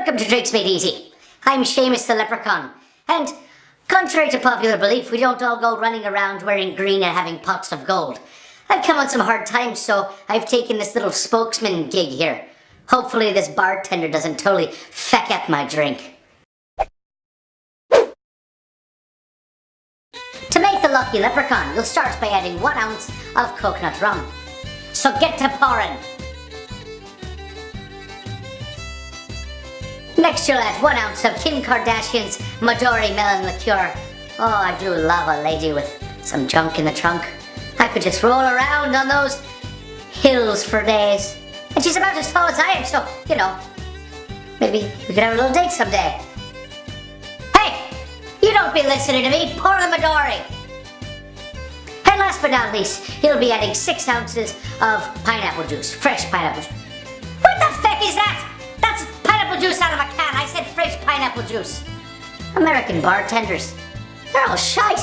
Welcome to Drinks Made Easy. I'm Seamus the Leprechaun, and contrary to popular belief, we don't all go running around wearing green and having pots of gold. I've come on some hard times, so I've taken this little spokesman gig here. Hopefully this bartender doesn't totally feck up my drink. To make the Lucky Leprechaun, you'll start by adding one ounce of coconut rum. So get to pouring. Next you'll add one ounce of Kim Kardashian's Midori Melon Liqueur. Oh, I do love a lady with some junk in the trunk. I could just roll around on those hills for days. And she's about as tall as I am, so, you know, maybe we could have a little date someday. Hey, you don't be listening to me, pour the Midori. And last but not least, you'll be adding six ounces of pineapple juice, fresh pineapple juice. What the juice. American bartenders, they're all shite.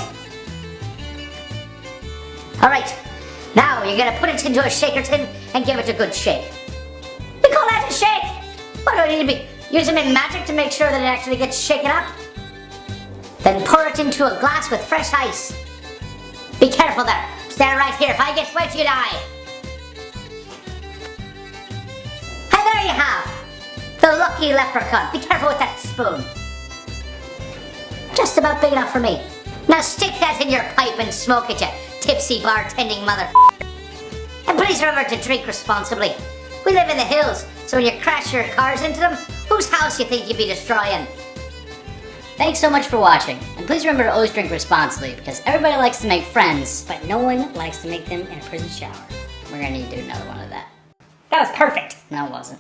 All right, now you're gonna put it into a shaker tin and give it a good shake. You call that a shake? What do I need to be using magic to make sure that it actually gets shaken up? Then pour it into a glass with fresh ice. Be careful there. Stand right here. If I get wet, you die. Lucky leprechaun. Be careful with that spoon. Just about big enough for me. Now stick that in your pipe and smoke it, you tipsy bartending mother. And please remember to drink responsibly. We live in the hills, so when you crash your cars into them, whose house you think you'd be destroying? Thanks so much for watching, and please remember to always drink responsibly because everybody likes to make friends, but no one likes to make them in a prison shower. We're gonna need to do another one of that. That was perfect! No, it wasn't.